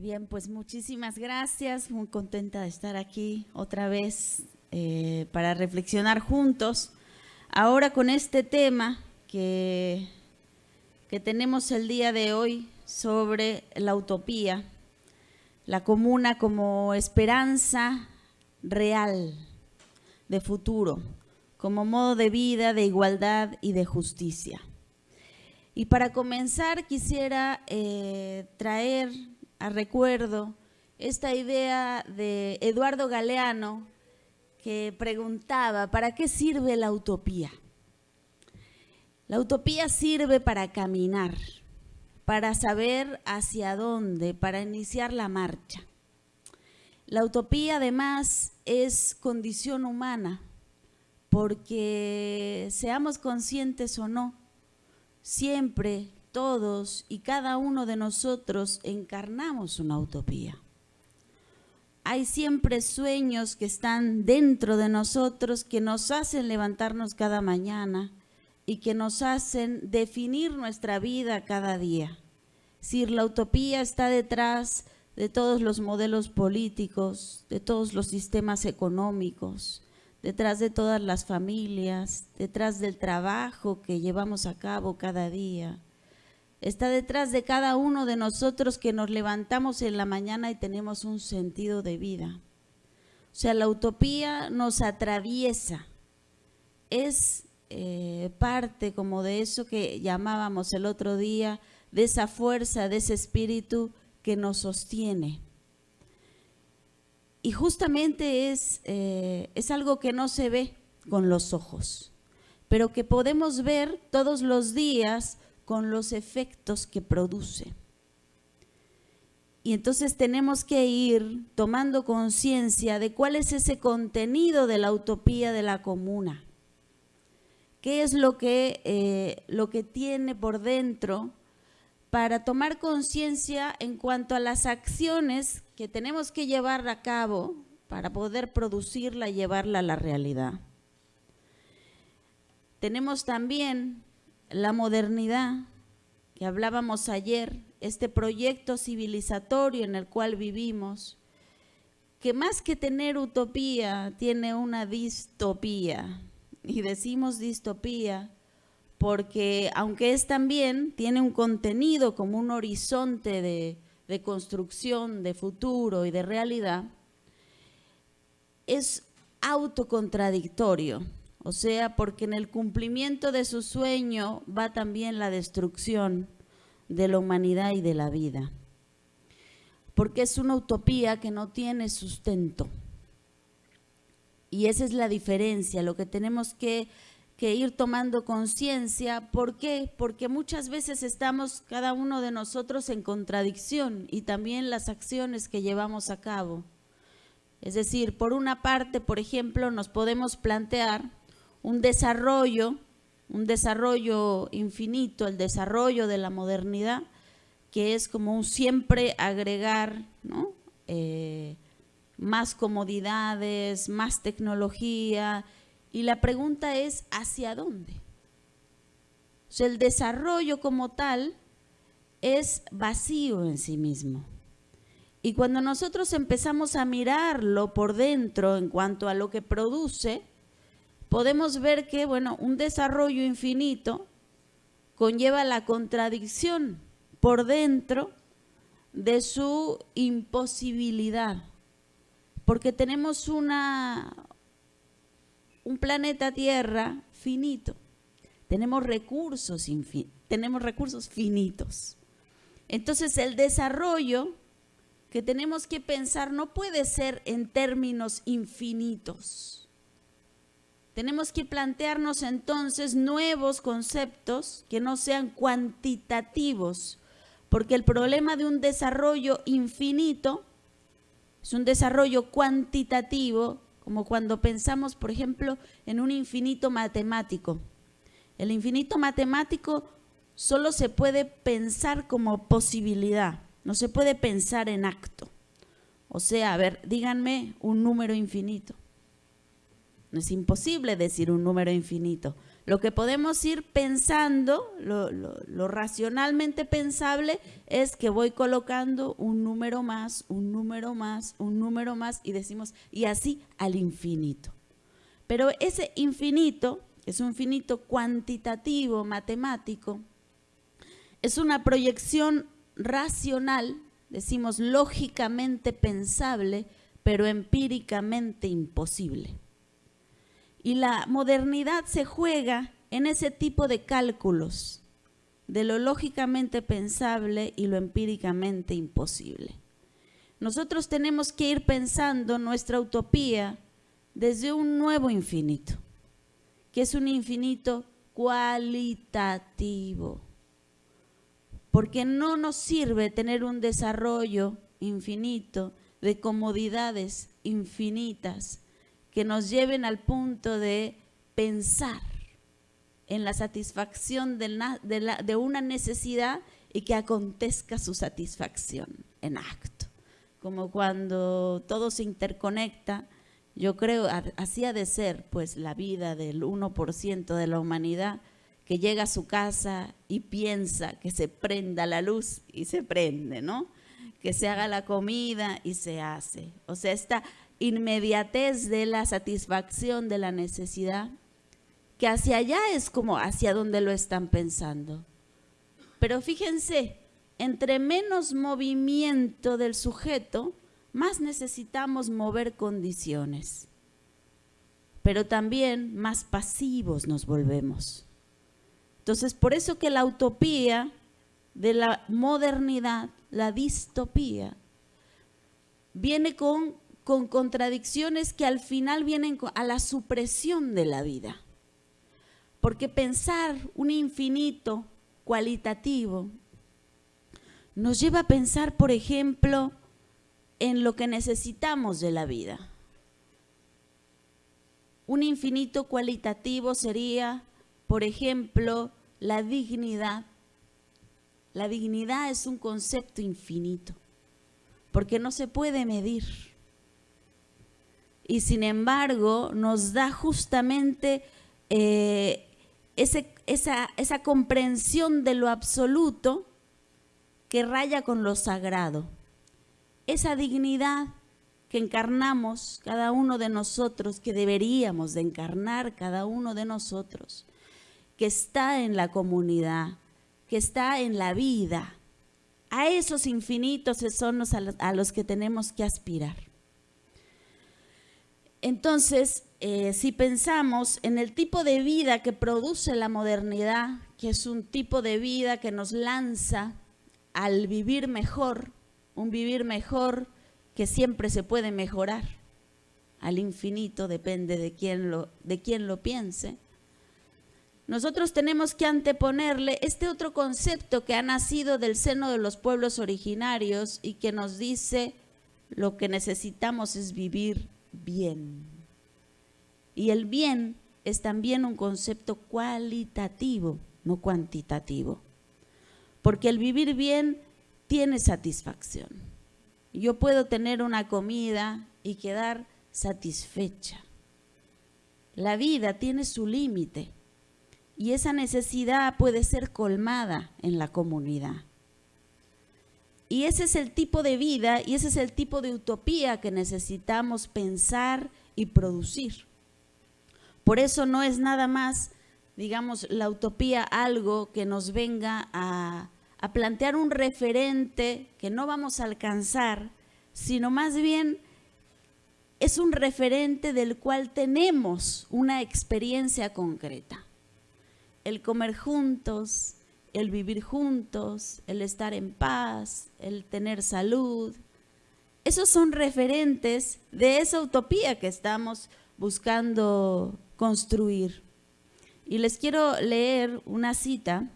Bien, pues muchísimas gracias, muy contenta de estar aquí otra vez eh, para reflexionar juntos. Ahora con este tema que, que tenemos el día de hoy sobre la utopía, la comuna como esperanza real de futuro, como modo de vida, de igualdad y de justicia. Y para comenzar quisiera eh, traer a recuerdo esta idea de Eduardo Galeano que preguntaba, ¿para qué sirve la utopía? La utopía sirve para caminar, para saber hacia dónde, para iniciar la marcha. La utopía además es condición humana, porque seamos conscientes o no, siempre todos y cada uno de nosotros encarnamos una utopía. Hay siempre sueños que están dentro de nosotros que nos hacen levantarnos cada mañana y que nos hacen definir nuestra vida cada día. Si la utopía está detrás de todos los modelos políticos, de todos los sistemas económicos, detrás de todas las familias, detrás del trabajo que llevamos a cabo cada día, está detrás de cada uno de nosotros que nos levantamos en la mañana y tenemos un sentido de vida. O sea, la utopía nos atraviesa, es eh, parte como de eso que llamábamos el otro día, de esa fuerza, de ese espíritu que nos sostiene. Y justamente es, eh, es algo que no se ve con los ojos, pero que podemos ver todos los días con los efectos que produce. Y entonces tenemos que ir tomando conciencia de cuál es ese contenido de la utopía de la comuna. ¿Qué es lo que, eh, lo que tiene por dentro para tomar conciencia en cuanto a las acciones que tenemos que llevar a cabo para poder producirla y llevarla a la realidad? Tenemos también la modernidad, que hablábamos ayer, este proyecto civilizatorio en el cual vivimos, que más que tener utopía, tiene una distopía. Y decimos distopía porque aunque es también, tiene un contenido como un horizonte de, de construcción, de futuro y de realidad, es autocontradictorio. O sea, porque en el cumplimiento de su sueño va también la destrucción de la humanidad y de la vida. Porque es una utopía que no tiene sustento. Y esa es la diferencia, lo que tenemos que, ir tomando conciencia. ¿Por qué? Porque muchas veces estamos cada uno de nosotros en contradicción y también las acciones que llevamos a cabo. Es decir, por una parte, por ejemplo, nos podemos plantear un desarrollo, un desarrollo infinito, el desarrollo de la modernidad, que es como un siempre agregar eh, más comodidades, más tecnología, y la pregunta es, ¿hacia dónde? El desarrollo como tal es vacío en sí mismo. Y cuando nosotros empezamos a mirarlo por dentro en cuanto a lo que produce, podemos ver que, bueno, un desarrollo infinito conlleva la contradicción por dentro de su imposibilidad, porque tenemos una, un planeta Tierra finito, tenemos recursos, tenemos recursos finitos. Entonces el desarrollo que tenemos que pensar no puede ser en términos infinitos tenemos que plantearnos entonces nuevos conceptos que no sean cuantitativos, porque el problema de un desarrollo infinito es un desarrollo cuantitativo, como cuando pensamos, por ejemplo, en un infinito matemático. El infinito matemático solo se puede pensar como posibilidad, no se puede pensar en acto. O sea, a ver, díganme un número infinito. No es imposible decir un número infinito. Lo que podemos ir pensando, lo, racionalmente pensable, es que voy colocando un número más, un número más, un número más, y decimos, y así al infinito. Pero ese infinito, es un infinito cuantitativo, matemático, es una proyección racional, decimos lógicamente pensable, pero empíricamente imposible. Y la modernidad se juega en ese tipo de cálculos, de lo lógicamente pensable y lo empíricamente imposible. Nosotros tenemos que ir pensando nuestra utopía desde un nuevo infinito, que es un infinito cualitativo, porque no nos sirve tener un desarrollo infinito de comodidades infinitas que nos lleven al punto de pensar en la satisfacción de, una necesidad y que acontezca su satisfacción en acto. Como cuando todo se interconecta, yo creo, así ha de ser pues la vida del 1% de la humanidad que llega a su casa y piensa que se prenda la luz y se prende, ¿no? Que se haga la comida y se hace. O sea, esta inmediatez de la satisfacción de la necesidad, que hacia allá es como hacia donde lo están pensando. Pero fíjense, entre menos movimiento del sujeto, más necesitamos mover condiciones. Pero también más pasivos nos volvemos. Entonces, por eso que la utopía de la modernidad, la distopía, viene con con contradicciones que al final vienen a la supresión de la vida. Porque pensar un infinito cualitativo nos lleva a pensar, por ejemplo, en lo que necesitamos de la vida. Un infinito cualitativo sería, por ejemplo, la dignidad. La dignidad es un concepto infinito, porque no se puede medir y sin embargo nos da justamente eh, esa, comprensión de lo absoluto que raya con lo sagrado. Esa dignidad que encarnamos cada uno de nosotros, que deberíamos de encarnar cada uno de nosotros, que está en la comunidad, que está en la vida. A esos infinitos son a los que tenemos que aspirar. Entonces, eh, si pensamos en el tipo de vida que produce la modernidad, que es un tipo de vida que nos lanza al vivir mejor, un vivir mejor que siempre se puede mejorar, al infinito, depende de quién lo, de quién lo piense. Nosotros tenemos que anteponerle este otro concepto que ha nacido del seno de los pueblos originarios y que nos dice lo que necesitamos es vivir bien. Y el bien es también un concepto cualitativo, no cuantitativo. Porque el vivir bien tiene satisfacción. Yo puedo tener una comida y quedar satisfecha. La vida tiene su límite y esa necesidad puede ser colmada en la comunidad. Y ese es el tipo de vida y ese es el tipo de utopía que necesitamos pensar y producir. Por eso no es nada más, digamos, la utopía algo que nos venga a, plantear un referente que no vamos a alcanzar, sino más bien es un referente del cual tenemos una experiencia concreta. El comer juntos, el vivir juntos, el estar en paz, el tener salud. Esos son referentes de esa utopía que estamos buscando construir. Y les quiero leer una cita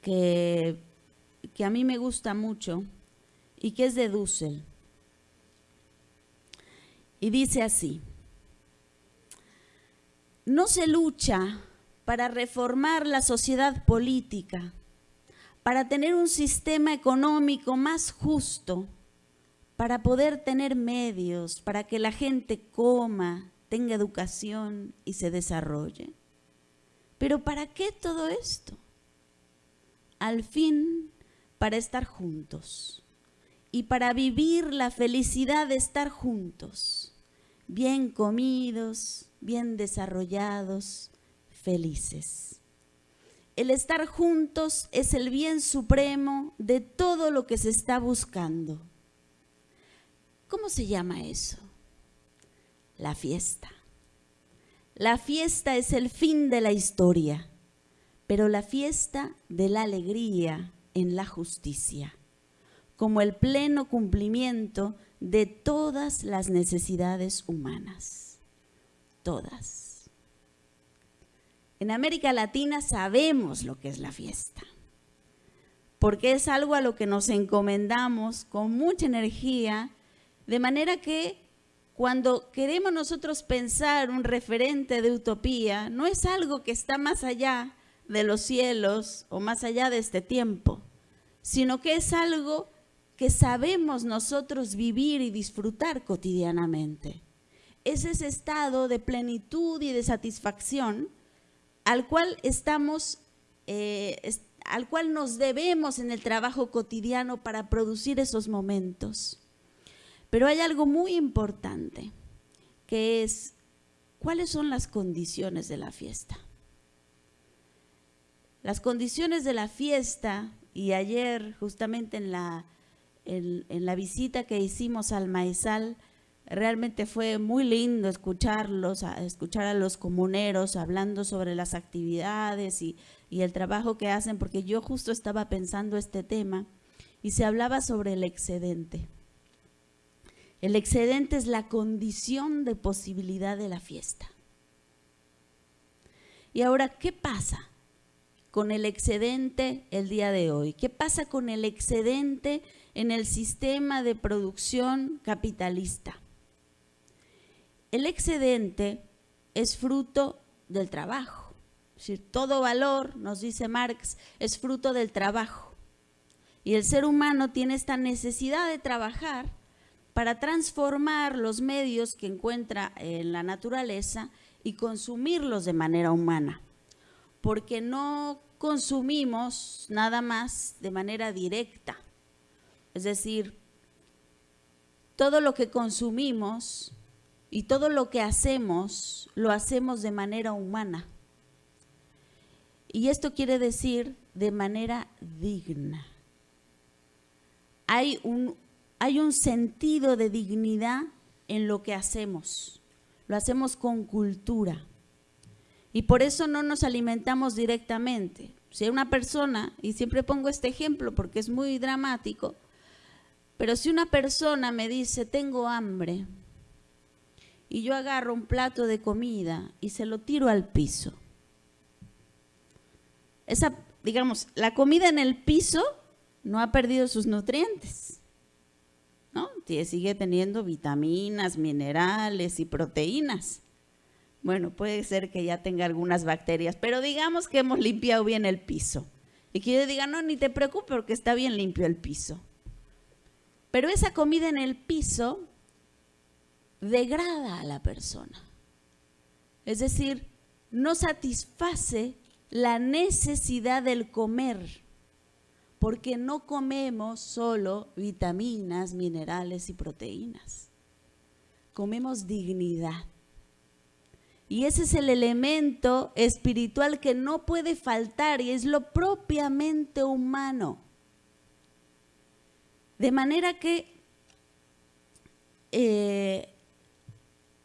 que, que a mí me gusta mucho y que es de Dussel. Y dice así, no se lucha para reformar la sociedad política, para tener un sistema económico más justo, para poder tener medios, para que la gente coma, tenga educación y se desarrolle. Pero ¿para qué todo esto? Al fin, para estar juntos y para vivir la felicidad de estar juntos, bien comidos, bien desarrollados, felices. El estar juntos es el bien supremo de todo lo que se está buscando. ¿Cómo se llama eso? La fiesta. La fiesta es el fin de la historia, pero la fiesta de la alegría en la justicia, como el pleno cumplimiento de todas las necesidades humanas. Todas. En América Latina sabemos lo que es la fiesta, porque es algo a lo que nos encomendamos con mucha energía, de manera que cuando queremos nosotros pensar un referente de utopía, no es algo que está más allá de los cielos o más allá de este tiempo, sino que es algo que sabemos nosotros vivir y disfrutar cotidianamente. Es ese estado de plenitud y de satisfacción al cual estamos, eh, al cual nos debemos en el trabajo cotidiano para producir esos momentos. Pero hay algo muy importante, que es, ¿cuáles son las condiciones de la fiesta? Las condiciones de la fiesta, y ayer justamente en la, en la visita que hicimos al Maizal, Realmente fue muy lindo escucharlos, escuchar a los comuneros hablando sobre las actividades y, y el trabajo que hacen, porque yo justo estaba pensando este tema y se hablaba sobre el excedente. El excedente es la condición de posibilidad de la fiesta. Y ahora, ¿qué pasa con el excedente el día de hoy? ¿Qué pasa con el excedente en el sistema de producción capitalista? El excedente es fruto del trabajo. Todo valor, nos dice Marx, es fruto del trabajo. Y el ser humano tiene esta necesidad de trabajar para transformar los medios que encuentra en la naturaleza y consumirlos de manera humana. Porque no consumimos nada más de manera directa. Es decir, todo lo que consumimos y todo lo que hacemos, lo hacemos de manera humana. Y esto quiere decir de manera digna. Hay un, hay un sentido de dignidad en lo que hacemos. Lo hacemos con cultura. Y por eso no nos alimentamos directamente. Si una persona, y siempre pongo este ejemplo porque es muy dramático, pero si una persona me dice, tengo hambre, y yo agarro un plato de comida y se lo tiro al piso. Esa, digamos, la comida en el piso no ha perdido sus nutrientes, ¿no? Sigue teniendo vitaminas, minerales y proteínas. Bueno, puede ser que ya tenga algunas bacterias, pero digamos que hemos limpiado bien el piso. Y que yo diga, no, ni te preocupes porque está bien limpio el piso. Pero esa comida en el piso degrada a la persona. Es decir, no satisface la necesidad del comer, porque no comemos solo vitaminas, minerales y proteínas. Comemos dignidad. Y ese es el elemento espiritual que no puede faltar y es lo propiamente humano. De manera que eh,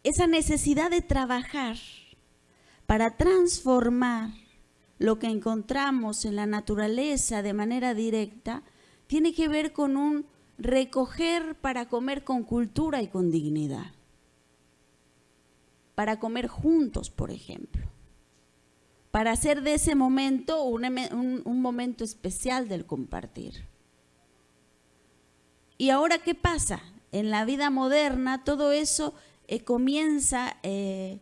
esa necesidad de trabajar para transformar lo que encontramos en la naturaleza de manera directa, tiene que ver con un recoger para comer con cultura y con dignidad. Para comer juntos, por ejemplo. Para hacer de ese momento un, un momento especial del compartir. ¿Y ahora qué pasa? En la vida moderna todo eso eh, comienza eh,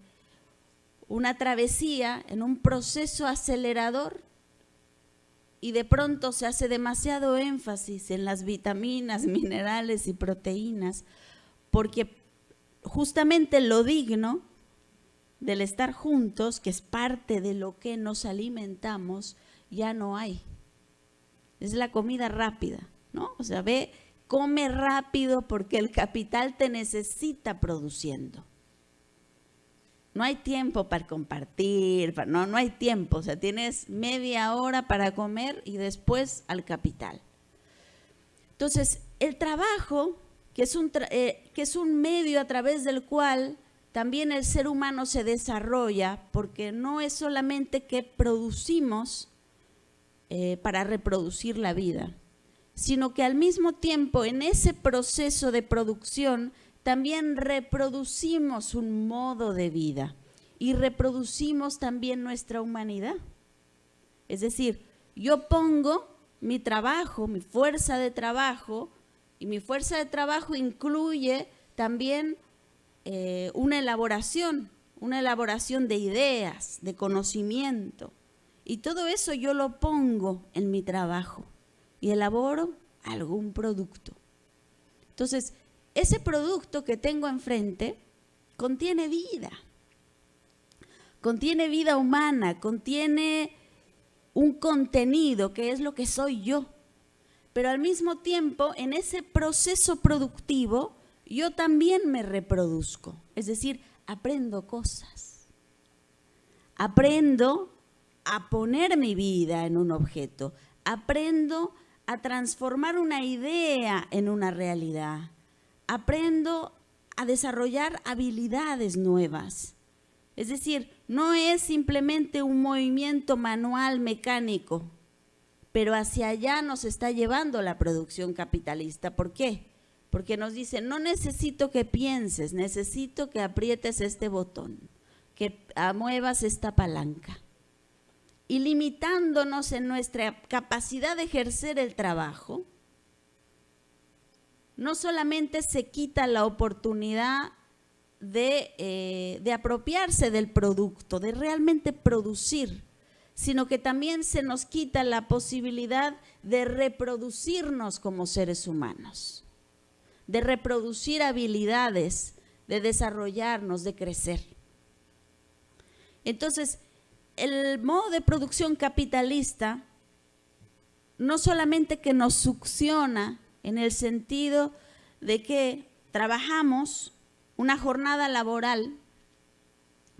una travesía en un proceso acelerador y de pronto se hace demasiado énfasis en las vitaminas, minerales y proteínas, porque justamente lo digno del estar juntos, que es parte de lo que nos alimentamos, ya no hay. Es la comida rápida, ¿no? O sea, ve, come rápido porque el capital te necesita produciendo. No hay tiempo para compartir, no, no hay tiempo. O sea, tienes media hora para comer y después al capital. Entonces, el trabajo, que es un, eh, que es un medio a través del cual también el ser humano se desarrolla, porque no es solamente que producimos eh, para reproducir la vida, sino que al mismo tiempo en ese proceso de producción también reproducimos un modo de vida y reproducimos también nuestra humanidad. Es decir, yo pongo mi trabajo, mi fuerza de trabajo, y mi fuerza de trabajo incluye también eh, una elaboración, una elaboración de ideas, de conocimiento. Y todo eso yo lo pongo en mi trabajo y elaboro algún producto. Entonces, ese producto que tengo enfrente contiene vida, contiene vida humana, contiene un contenido que es lo que soy yo. Pero al mismo tiempo, en ese proceso productivo, yo también me reproduzco, es decir, aprendo cosas. Aprendo a poner mi vida en un objeto, aprendo a transformar una idea en una realidad, aprendo a desarrollar habilidades nuevas. Es decir, no es simplemente un movimiento manual mecánico, pero hacia allá nos está llevando la producción capitalista. ¿Por qué? porque nos dice, no necesito que pienses, necesito que aprietes este botón, que muevas esta palanca. Y limitándonos en nuestra capacidad de ejercer el trabajo, no solamente se quita la oportunidad de, eh, de apropiarse del producto, de realmente producir, sino que también se nos quita la posibilidad de reproducirnos como seres humanos de reproducir habilidades, de desarrollarnos, de crecer. Entonces, el modo de producción capitalista no solamente que nos succiona en el sentido de que trabajamos una jornada laboral,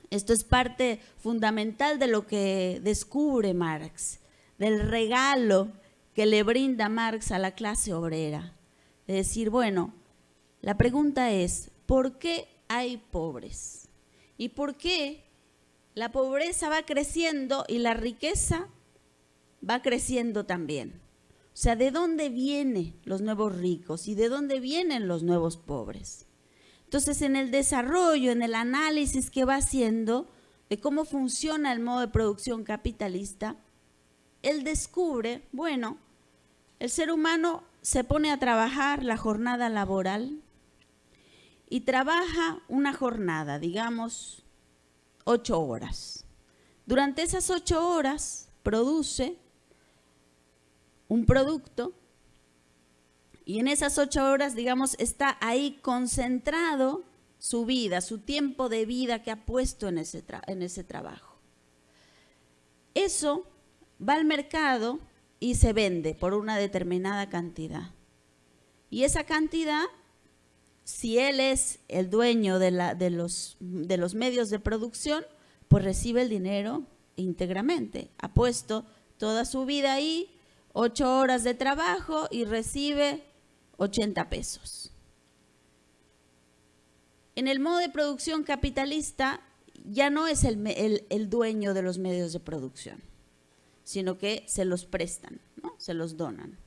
esto es parte fundamental de lo que descubre Marx, del regalo que le brinda Marx a la clase obrera de decir, bueno, la pregunta es, ¿por qué hay pobres? ¿Y por qué la pobreza va creciendo y la riqueza va creciendo también? O sea, ¿de dónde vienen los nuevos ricos y de dónde vienen los nuevos pobres? Entonces, en el desarrollo, en el análisis que va haciendo de cómo funciona el modo de producción capitalista, él descubre, bueno, el ser humano se pone a trabajar la jornada laboral y trabaja una jornada, digamos, ocho horas. Durante esas ocho horas produce un producto y en esas ocho horas, digamos, está ahí concentrado su vida, su tiempo de vida que ha puesto en ese, en ese trabajo. Eso va al mercado y se vende por una determinada cantidad. Y esa cantidad, si él es el dueño de, los medios de producción, pues recibe el dinero íntegramente. Ha puesto toda su vida ahí, ocho horas de trabajo y recibe 80 pesos. En el modo de producción capitalista ya no es el, el dueño de los medios de producción sino que se los prestan, ¿no? se los donan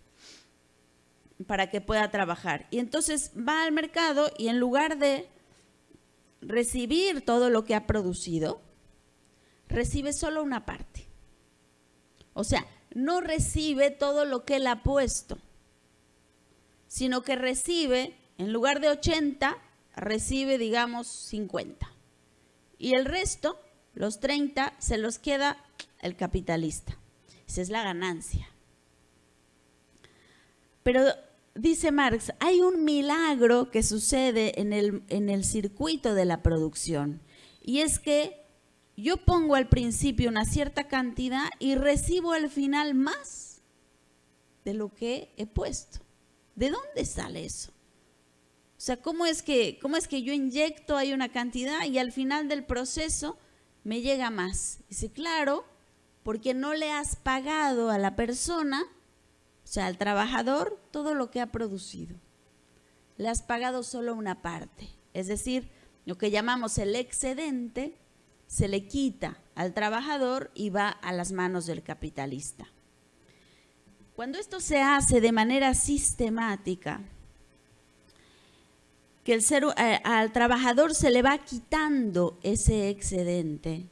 para que pueda trabajar. Y entonces va al mercado y en lugar de recibir todo lo que ha producido, recibe solo una parte. O sea, no recibe todo lo que él ha puesto, sino que recibe, en lugar de 80, recibe, digamos, 50. Y el resto, los 30, se los queda el capitalista. Esa es la ganancia. Pero dice Marx, hay un milagro que sucede en el, en el circuito de la producción. Y es que yo pongo al principio una cierta cantidad y recibo al final más de lo que he puesto. ¿De dónde sale eso? O sea, ¿cómo es que, cómo es que yo inyecto ahí una cantidad y al final del proceso me llega más? Dice, claro, porque no le has pagado a la persona, sea, al trabajador, todo lo que ha producido. Le has pagado solo una parte. Es decir, lo que llamamos el excedente se le quita al trabajador y va a las manos del capitalista. Cuando esto se hace de manera sistemática, que el ser, eh, al trabajador se le va quitando ese excedente,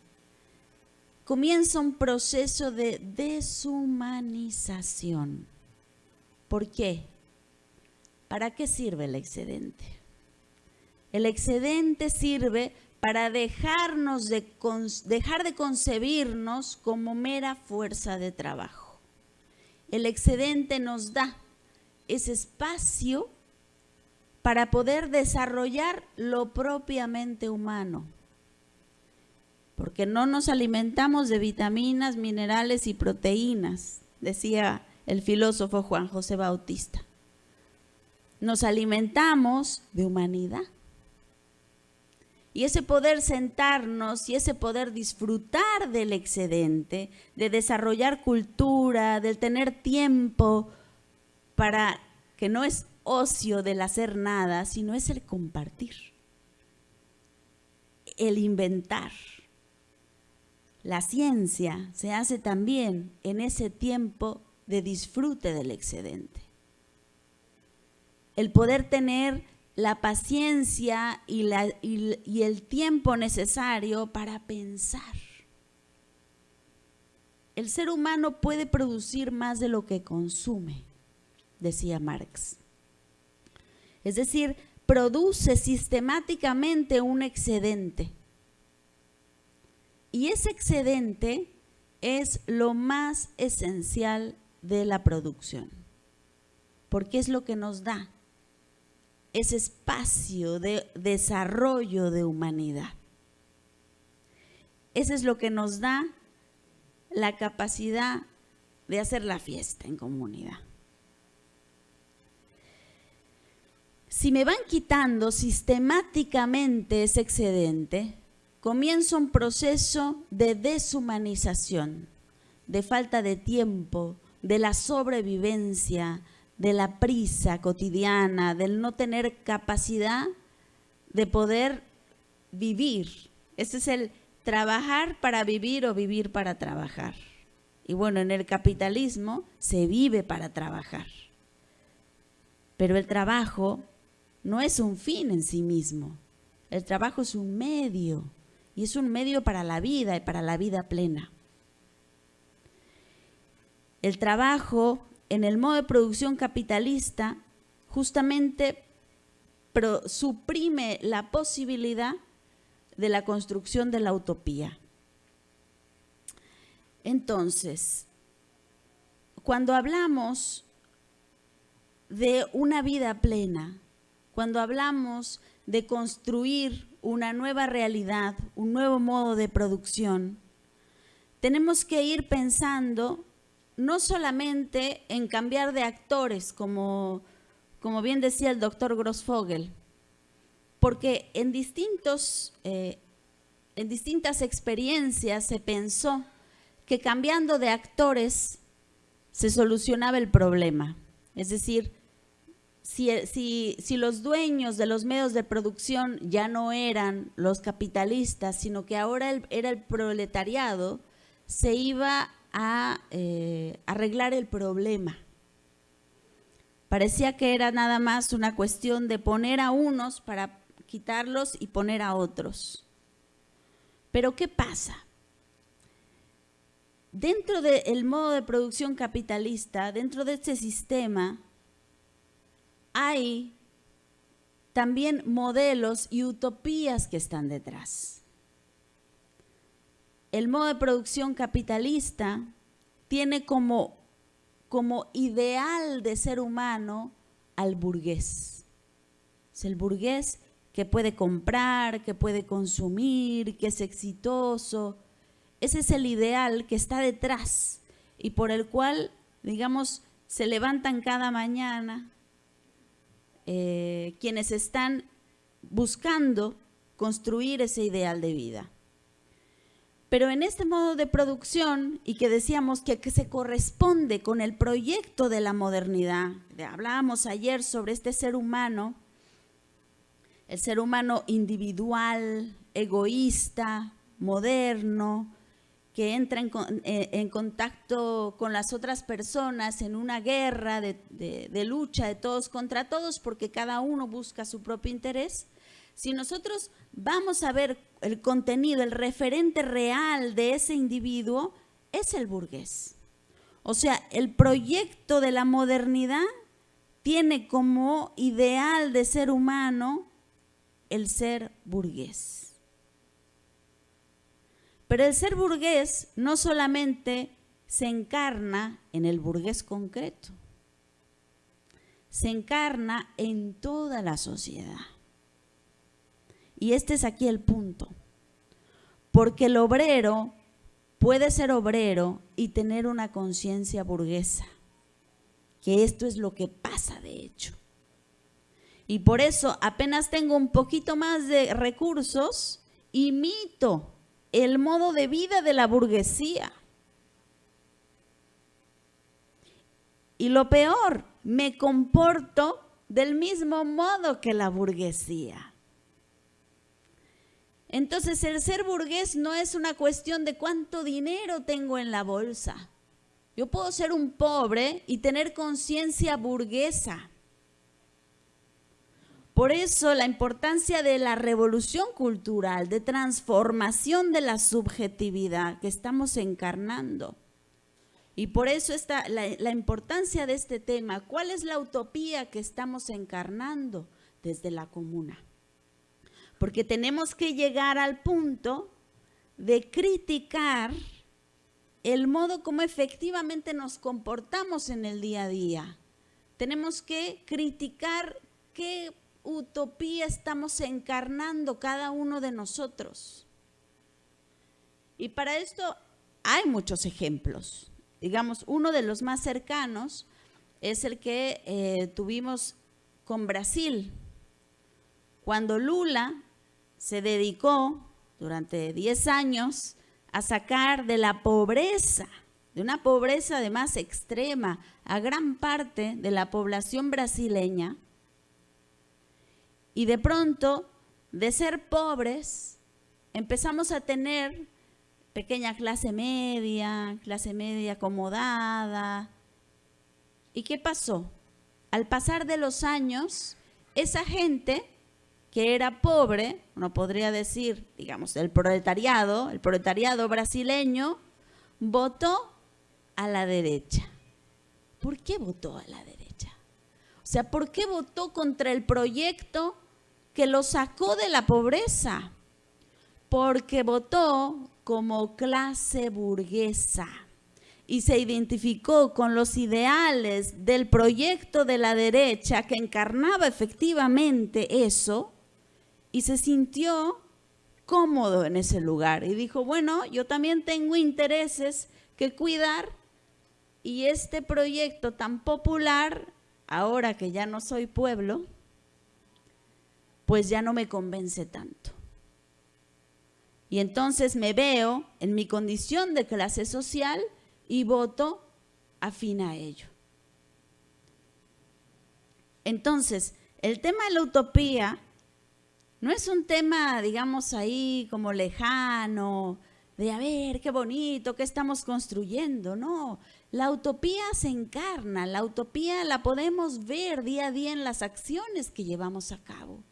comienza un proceso de deshumanización. ¿Por qué? ¿Para qué sirve el excedente? El excedente sirve para dejarnos de, dejar de concebirnos como mera fuerza de trabajo. El excedente nos da ese espacio para poder desarrollar lo propiamente humano. Porque no nos alimentamos de vitaminas, minerales y proteínas, decía el filósofo Juan José Bautista. Nos alimentamos de humanidad. Y ese poder sentarnos y ese poder disfrutar del excedente, de desarrollar cultura, del tener tiempo para que no es ocio del hacer nada, sino es el compartir, el inventar. La ciencia se hace también en ese tiempo de disfrute del excedente. El poder tener la paciencia y, la, y, el tiempo necesario para pensar. El ser humano puede producir más de lo que consume, decía Marx. Es decir, produce sistemáticamente un excedente. Y ese excedente es lo más esencial de la producción, porque es lo que nos da ese espacio de desarrollo de humanidad. Ese es lo que nos da la capacidad de hacer la fiesta en comunidad. Si me van quitando sistemáticamente ese excedente, comienza un proceso de deshumanización, de falta de tiempo, de la sobrevivencia, de la prisa cotidiana, del no tener capacidad de poder vivir. Ese es el trabajar para vivir o vivir para trabajar. Y bueno, en el capitalismo se vive para trabajar. Pero el trabajo no es un fin en sí mismo. El trabajo es un medio y es un medio para la vida y para la vida plena. El trabajo en el modo de producción capitalista justamente suprime la posibilidad de la construcción de la utopía. Entonces, cuando hablamos de una vida plena, cuando hablamos de construir una nueva realidad, un nuevo modo de producción, tenemos que ir pensando no solamente en cambiar de actores, como, como bien decía el doctor Grossfogel, porque en, distintos, eh, en distintas experiencias se pensó que cambiando de actores se solucionaba el problema. Es decir, si, si, si, los dueños de los medios de producción ya no eran los capitalistas, sino que ahora era el proletariado, se iba a eh, arreglar el problema. Parecía que era nada más una cuestión de poner a unos para quitarlos y poner a otros. Pero ¿qué pasa? Dentro del modo de producción capitalista, dentro de este sistema, hay también modelos y utopías que están detrás el modo de producción capitalista tiene como, como ideal de ser humano al burgués. Es el burgués que puede comprar, que puede consumir, que es exitoso. Ese es el ideal que está detrás y por el cual, digamos, se levantan cada mañana eh, quienes están buscando construir ese ideal de vida. Pero en este modo de producción, y que decíamos que, que, se corresponde con el proyecto de la modernidad, hablábamos ayer sobre este ser humano, el ser humano individual, egoísta, moderno, que entra eh, en, contacto con las otras personas en una guerra de lucha de todos contra todos porque cada uno busca su propio interés. Si nosotros vamos a ver el contenido, el referente real de ese individuo, es el burgués. O sea, el proyecto de la modernidad tiene como ideal de ser humano el ser burgués. Pero el ser burgués no solamente se encarna en el burgués concreto, se encarna en toda la sociedad. Y este es aquí el punto. Porque el obrero puede ser obrero y tener una conciencia burguesa, que esto es lo que pasa de hecho. Y por eso apenas tengo un poquito más de recursos, imito el modo de vida de la burguesía. Y lo peor, me comporto del mismo modo que la burguesía. Entonces el ser burgués no es una cuestión de cuánto dinero tengo en la bolsa. Yo puedo ser un pobre y tener conciencia burguesa. Por eso la importancia de la revolución cultural, de transformación de la subjetividad que estamos encarnando. Y por eso está la, la, importancia de este tema. ¿Cuál es la utopía que estamos encarnando desde la comuna? Porque tenemos que llegar al punto de criticar el modo como efectivamente nos comportamos en el día a día. Tenemos que criticar qué utopía estamos encarnando cada uno de nosotros. Y para esto hay muchos ejemplos. Digamos, uno de los más cercanos es el que eh, tuvimos con Brasil. Cuando Lula se dedicó durante 10 años a sacar de la pobreza, de una pobreza además extrema, a gran parte de la población brasileña, y de pronto, de ser pobres, empezamos a tener pequeña clase media, clase media acomodada. ¿Y qué pasó? Al pasar de los años, esa gente que era pobre, uno podría decir, digamos, el proletariado, el proletariado brasileño, votó a la derecha. ¿Por qué votó a la derecha? O sea, ¿por qué votó contra el proyecto que lo sacó de la pobreza, porque votó como clase burguesa y se identificó con los ideales del proyecto de la derecha que encarnaba efectivamente eso y se sintió cómodo en ese lugar y dijo, bueno, yo también tengo intereses que cuidar y este proyecto tan popular, ahora que ya no soy pueblo, pues ya no me convence tanto. Y entonces me veo en mi condición de clase social y voto afín a ello. Entonces, el tema de la utopía no es un tema, digamos, ahí como lejano, de a ver, qué bonito, qué estamos construyendo. No, la utopía se encarna, la utopía la podemos ver día a día en las acciones que llevamos a cabo.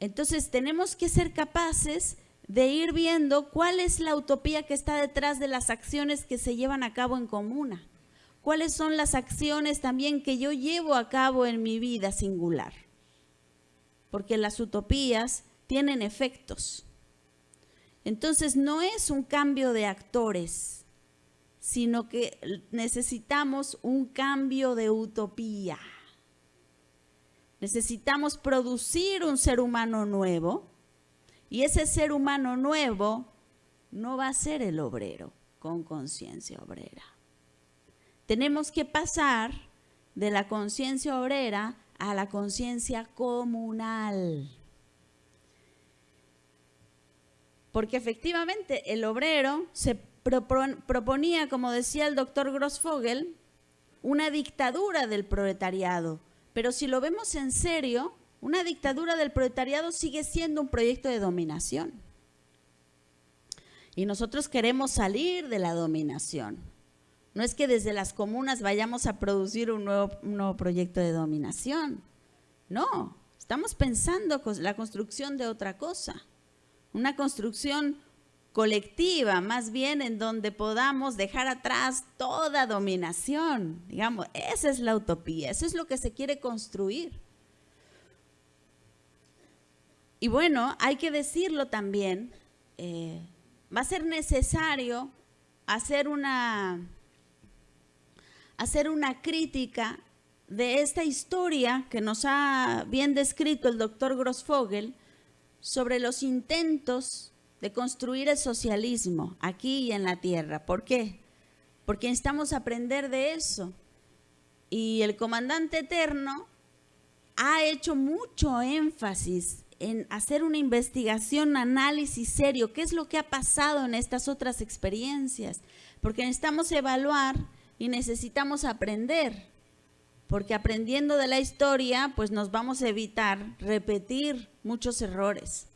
Entonces tenemos que ser capaces de ir viendo cuál es la utopía que está detrás de las acciones que se llevan a cabo en comuna. Cuáles son las acciones también que yo llevo a cabo en mi vida singular. Porque las utopías tienen efectos. Entonces no es un cambio de actores, sino que necesitamos un cambio de utopía. Necesitamos producir un ser humano nuevo y ese ser humano nuevo no va a ser el obrero con conciencia obrera. Tenemos que pasar de la conciencia obrera a la conciencia comunal. Porque efectivamente el obrero se proponía, como decía el doctor Grossfogel, una dictadura del proletariado. Pero si lo vemos en serio, una dictadura del proletariado sigue siendo un proyecto de dominación. Y nosotros queremos salir de la dominación. No es que desde las comunas vayamos a producir un nuevo, un nuevo proyecto de dominación. No, estamos pensando la construcción de otra cosa. Una construcción colectiva, más bien en donde podamos dejar atrás toda dominación. Digamos, esa es la utopía, eso es lo que se quiere construir. Y bueno, hay que decirlo también, eh, va a ser necesario hacer una, hacer una crítica de esta historia que nos ha bien descrito el doctor Grossfogel sobre los intentos de construir el socialismo aquí y en la tierra. ¿Por qué? Porque necesitamos aprender de eso. Y el comandante eterno ha hecho mucho énfasis en hacer una investigación, un análisis serio, qué es lo que ha pasado en estas otras experiencias, porque necesitamos evaluar y necesitamos aprender, porque aprendiendo de la historia, pues nos vamos a evitar repetir muchos errores.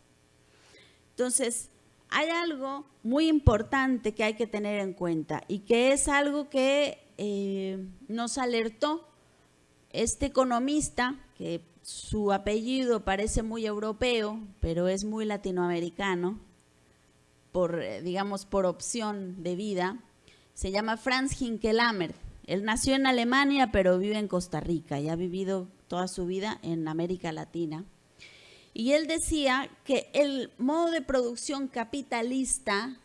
Entonces, hay algo muy importante que hay que tener en cuenta y que es algo que eh, nos alertó este economista, que su apellido parece muy europeo, pero es muy latinoamericano, por, eh, digamos, por opción de vida, se llama Franz Hinkelammer. Él nació en Alemania, pero vive en Costa Rica y ha vivido toda su vida en América Latina. Y él decía que el modo de producción capitalista,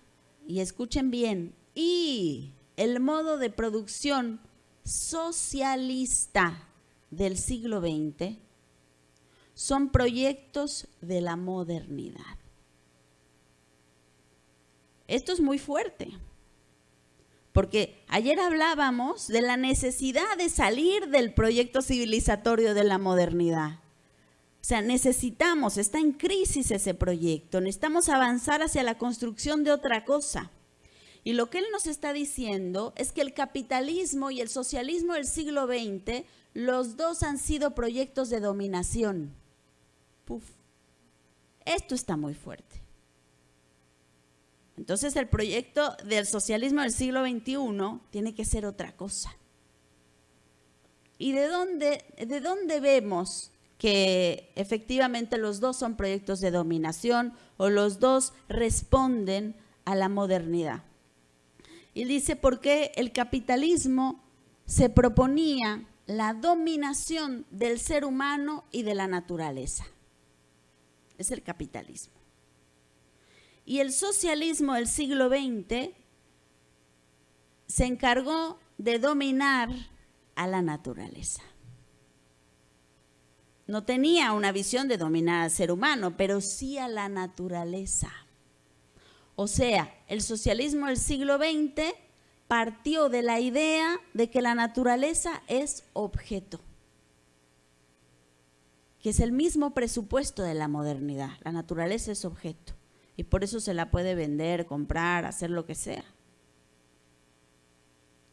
y escuchen bien, y el modo de producción socialista del siglo XX son proyectos de la modernidad. Esto es muy fuerte, porque ayer hablábamos de la necesidad de salir del proyecto civilizatorio de la modernidad. O sea, necesitamos, está en crisis ese proyecto, necesitamos avanzar hacia la construcción de otra cosa. Y lo que él nos está diciendo es que el capitalismo y el socialismo del siglo XX, los dos han sido proyectos de dominación. Puf. Esto está muy fuerte. Entonces el proyecto del socialismo del siglo XXI tiene que ser otra cosa. ¿Y de dónde, de dónde vemos que efectivamente los dos son proyectos de dominación o los dos responden a la modernidad. Y dice, porque el capitalismo se proponía la dominación del ser humano y de la naturaleza. Es el capitalismo. Y el socialismo del siglo XX se encargó de dominar a la naturaleza no tenía una visión de dominar al ser humano, pero sí a la naturaleza. O sea, el socialismo del siglo XX partió de la idea de que la naturaleza es objeto, que es el mismo presupuesto de la modernidad. La naturaleza es objeto y por eso se la puede vender, comprar, hacer lo que sea.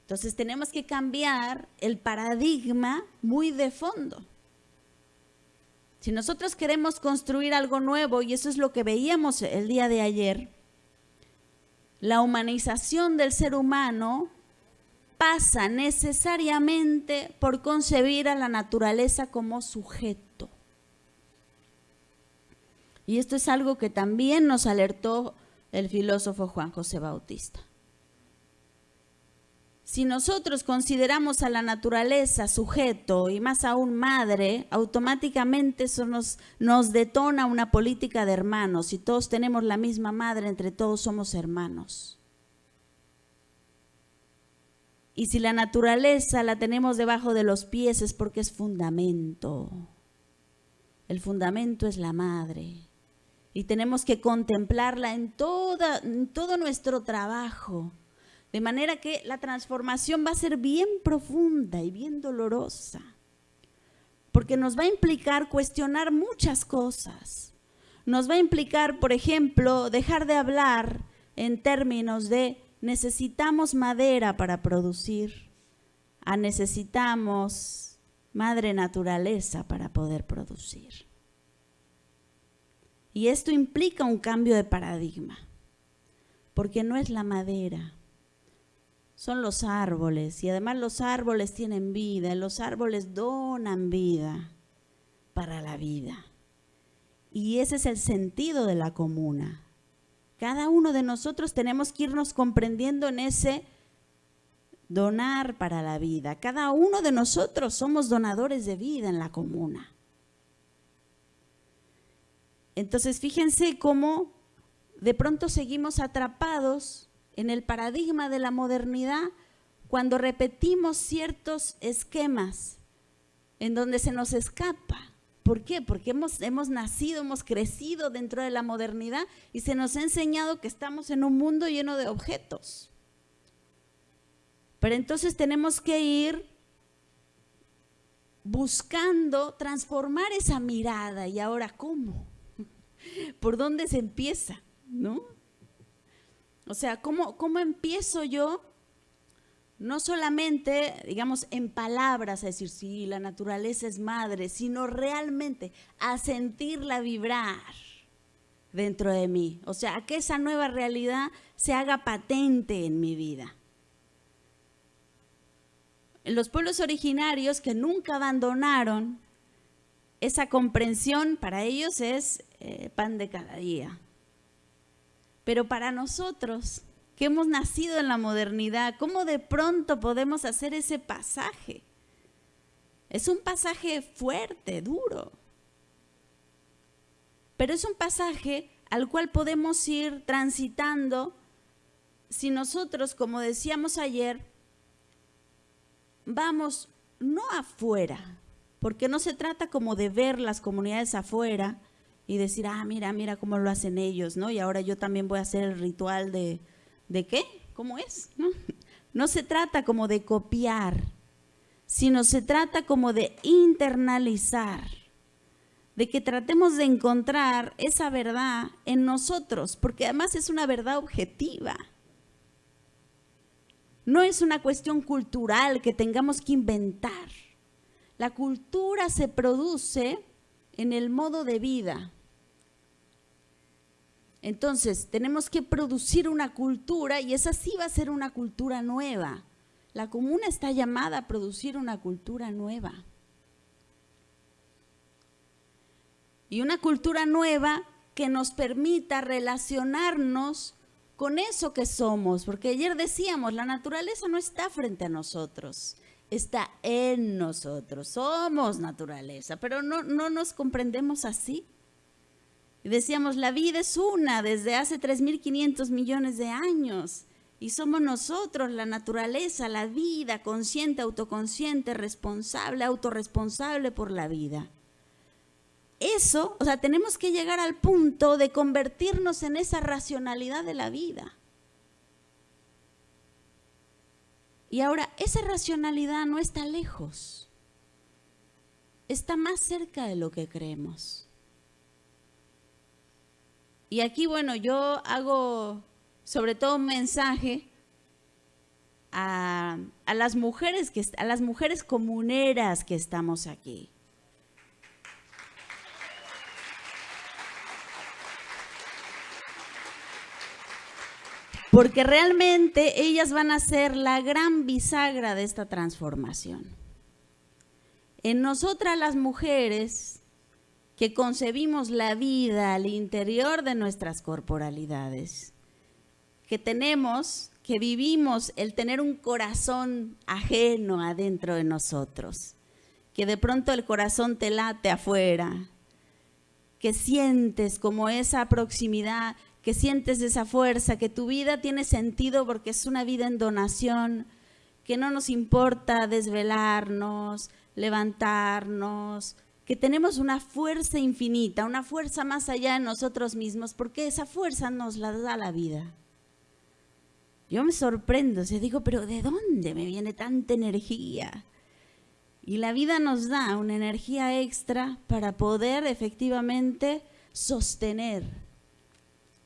Entonces tenemos que cambiar el paradigma muy de fondo. Si nosotros queremos construir algo nuevo, y eso es lo que veíamos el día de ayer, la humanización del ser humano pasa necesariamente por concebir a la naturaleza como sujeto. Y esto es algo que también nos alertó el filósofo Juan José Bautista. Si nosotros consideramos a la naturaleza sujeto y más aún madre, automáticamente eso nos, nos detona una política de hermanos. Si todos tenemos la misma madre, entre todos somos hermanos. Y si la naturaleza la tenemos debajo de los pies es porque es fundamento. el fundamento es la madre. Y tenemos que contemplarla en, todo nuestro trabajo. De manera que la transformación va a ser bien profunda y bien dolorosa. Porque nos va a implicar cuestionar muchas cosas. Nos va a implicar, por ejemplo, dejar de hablar en términos de necesitamos madera para producir, a necesitamos madre naturaleza para poder producir. Y esto implica un cambio de paradigma, porque no es la madera, son los árboles, y además los árboles tienen vida, los árboles donan vida para la vida. Y ese es el sentido de la comuna. Cada uno de nosotros tenemos que irnos comprendiendo en ese donar para la vida. Cada uno de nosotros somos donadores de vida en la comuna. Entonces, fíjense cómo de pronto seguimos atrapados en el paradigma de la modernidad cuando repetimos ciertos esquemas en donde se nos escapa. ¿Por qué? Porque hemos, hemos nacido, hemos crecido dentro de la modernidad y se nos ha enseñado que estamos en un mundo lleno de objetos. Pero entonces tenemos que ir buscando transformar esa mirada. ¿Y ahora cómo? ¿Por dónde se empieza? ¿No? O sea, ¿cómo, cómo empiezo yo? No solamente, digamos, en palabras, a decir, sí, la naturaleza es madre, sino realmente a sentirla vibrar dentro de mí. O sea, a que esa nueva realidad se haga patente en mi vida. En los pueblos originarios que nunca abandonaron esa comprensión para ellos es eh, pan de cada día. Pero para nosotros, que hemos nacido en la modernidad, ¿cómo de pronto podemos hacer ese pasaje? Es un pasaje fuerte, duro. Pero es un pasaje al cual podemos ir transitando si nosotros, como decíamos ayer, vamos no afuera, porque no se trata como de ver las comunidades afuera y decir, ah, mira, mira cómo lo hacen ellos, ¿no? Y ahora yo también voy a hacer el ritual de, ¿de qué? ¿Cómo es? ¿No? no se trata como de copiar, sino se trata como de internalizar, de que tratemos de encontrar esa verdad en nosotros, porque además es una verdad objetiva. No es una cuestión cultural que tengamos que inventar. La cultura se produce en el modo de vida. Entonces, tenemos que producir una cultura y esa sí va a ser una cultura nueva. La comuna está llamada a producir una cultura nueva. Y una cultura nueva que nos permita relacionarnos con eso que somos, porque ayer decíamos, la naturaleza no está frente a nosotros está en nosotros, somos naturaleza, pero no, no nos comprendemos así. Y decíamos, la vida es una desde hace 3.500 millones de años y somos nosotros la naturaleza, la vida, consciente, autoconsciente, responsable, autorresponsable por la vida. Eso, o sea, tenemos que llegar al punto de convertirnos en esa racionalidad de la vida. Y ahora, esa racionalidad no está lejos, está más cerca de lo que creemos. Y aquí, bueno, yo hago sobre todo un mensaje a, las mujeres que a las mujeres comuneras que estamos aquí. Porque realmente ellas van a ser la gran bisagra de esta transformación. En nosotras las mujeres que concebimos la vida al interior de nuestras corporalidades, que tenemos, que vivimos el tener un corazón ajeno adentro de nosotros, que de pronto el corazón te late afuera, que sientes como esa proximidad que sientes esa fuerza, que tu vida tiene sentido porque es una vida en donación, que no nos importa desvelarnos, levantarnos, que tenemos una fuerza infinita, una fuerza más allá de nosotros mismos, porque esa fuerza nos la da la vida. Yo me sorprendo, o sea, digo, pero ¿de dónde me viene tanta energía? Y la vida nos da una energía extra para poder efectivamente sostener.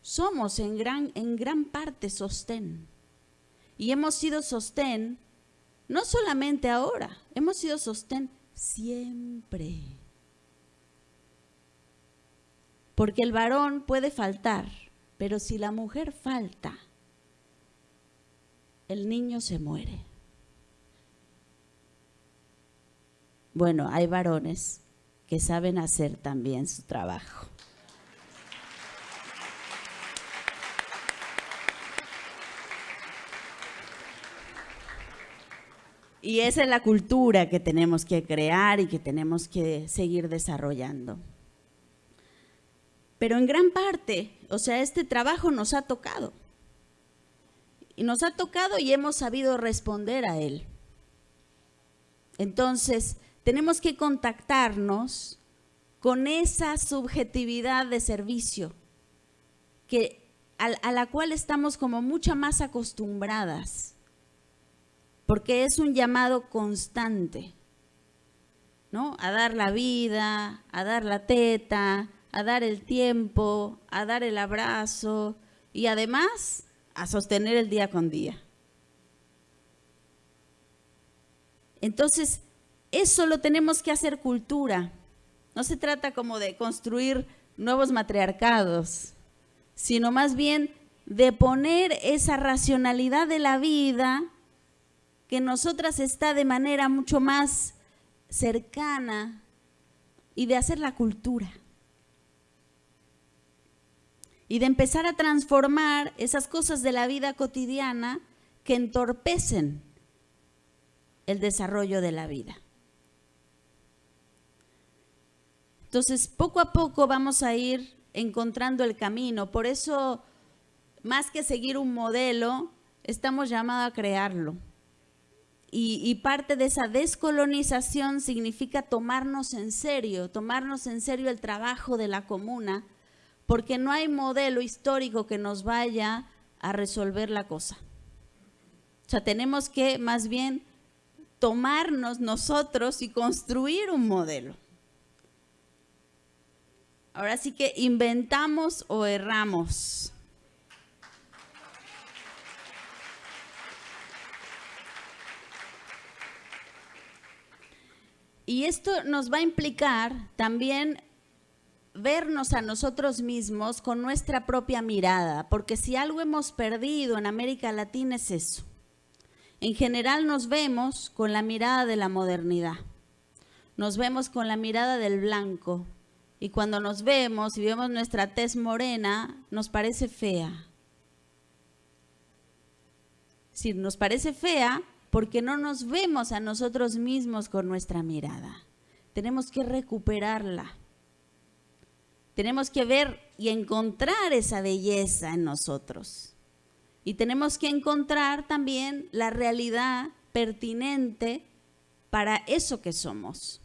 Somos en gran, en gran parte sostén. Y hemos sido sostén, no solamente ahora, hemos sido sostén siempre. Porque el varón puede faltar, pero si la mujer falta, el niño se muere. Bueno, hay varones que saben hacer también su trabajo. Y esa es la cultura que tenemos que crear y que tenemos que seguir desarrollando. Pero en gran parte, o sea, este trabajo nos ha tocado. Y nos ha tocado y hemos sabido responder a él. Entonces, tenemos que contactarnos con esa subjetividad de servicio que, a, la cual estamos como mucho más acostumbradas, porque es un llamado constante, ¿no? A dar la vida, a dar la teta, a dar el tiempo, a dar el abrazo y además a sostener el día con día. Entonces, eso lo tenemos que hacer cultura. No se trata como de construir nuevos matriarcados, sino más bien de poner esa racionalidad de la vida que nosotras está de manera mucho más cercana y de hacer la cultura. Y de empezar a transformar esas cosas de la vida cotidiana que entorpecen el desarrollo de la vida. Entonces, poco a poco vamos a ir encontrando el camino. Por eso, más que seguir un modelo, estamos llamados a crearlo. Y, parte de esa descolonización significa tomarnos en serio, tomarnos en serio el trabajo de la comuna, porque no hay modelo histórico que nos vaya a resolver la cosa. O sea, tenemos que más bien tomarnos nosotros y construir un modelo. Ahora sí que inventamos o erramos. Y esto nos va a implicar también vernos a nosotros mismos con nuestra propia mirada, porque si algo hemos perdido en América Latina es eso. En general nos vemos con la mirada de la modernidad, nos vemos con la mirada del blanco, y cuando nos vemos y vemos nuestra tez morena, nos parece fea. Si nos parece fea, porque no nos vemos a nosotros mismos con nuestra mirada. Tenemos que recuperarla. Tenemos que ver y encontrar esa belleza en nosotros. Y tenemos que encontrar también la realidad pertinente para eso que somos.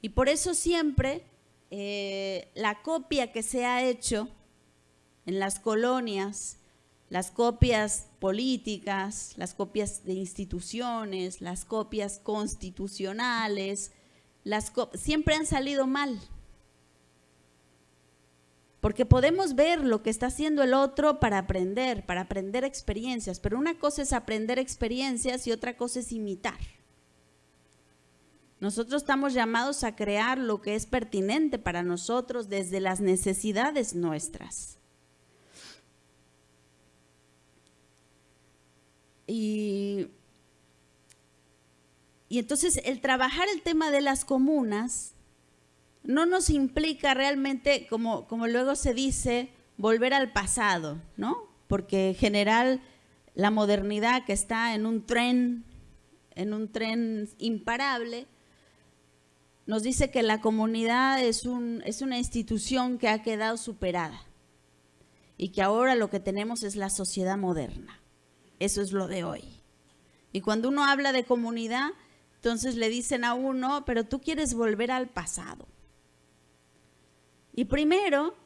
Y por eso siempre eh, la copia que se ha hecho en las colonias, las copias políticas, las copias de instituciones, las copias constitucionales, las siempre han salido mal. Porque podemos ver lo que está haciendo el otro para aprender, para aprender experiencias, pero una cosa es aprender experiencias y otra cosa es imitar. Nosotros estamos llamados a crear lo que es pertinente para nosotros desde las necesidades nuestras. Y, entonces el trabajar el tema de las comunas no nos implica realmente, como, como luego se dice, volver al pasado, ¿no? Porque en general la modernidad que está en un tren, en un tren imparable, nos dice que la comunidad es, un, es una institución que ha quedado superada y que ahora lo que tenemos es la sociedad moderna. Eso es lo de hoy. Y cuando uno habla de comunidad, Entonces le dicen a uno, pero tú quieres volver al pasado. Y primero,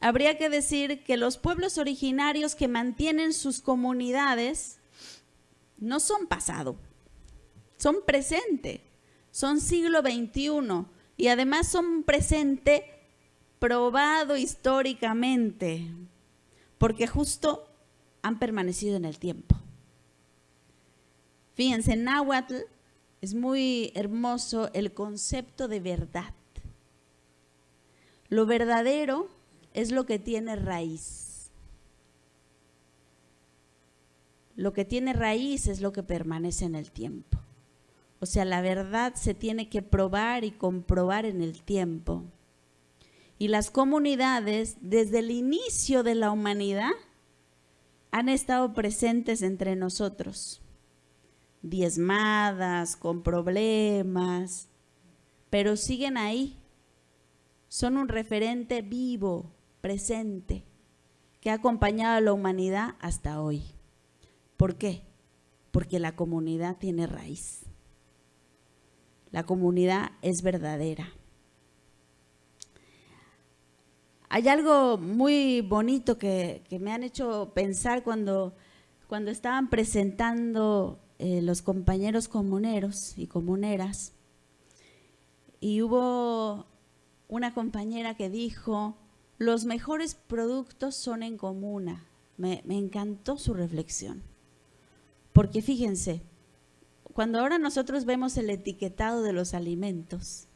habría que decir que los pueblos originarios que mantienen sus comunidades no son pasado, son presente, son siglo XXI y además son presente probado históricamente, porque justo han permanecido en el tiempo. Fíjense, en Náhuatl es muy hermoso el concepto de verdad. Lo verdadero es lo que tiene raíz. Lo que tiene raíz es lo que permanece en el tiempo. O sea, la verdad se tiene que probar y comprobar en el tiempo. Y las comunidades, desde el inicio de la humanidad, han estado presentes entre nosotros, diezmadas, con problemas, pero siguen ahí. Son un referente vivo, presente, que ha acompañado a la humanidad hasta hoy. ¿Por qué? Porque la comunidad tiene raíz. La comunidad es verdadera. Hay algo muy bonito que, me han hecho pensar cuando, cuando estaban presentando eh, los compañeros comuneros y comuneras. Y hubo una compañera que dijo, los mejores productos son en comuna. Me, me encantó su reflexión. Porque fíjense, cuando ahora nosotros vemos el etiquetado de los alimentos,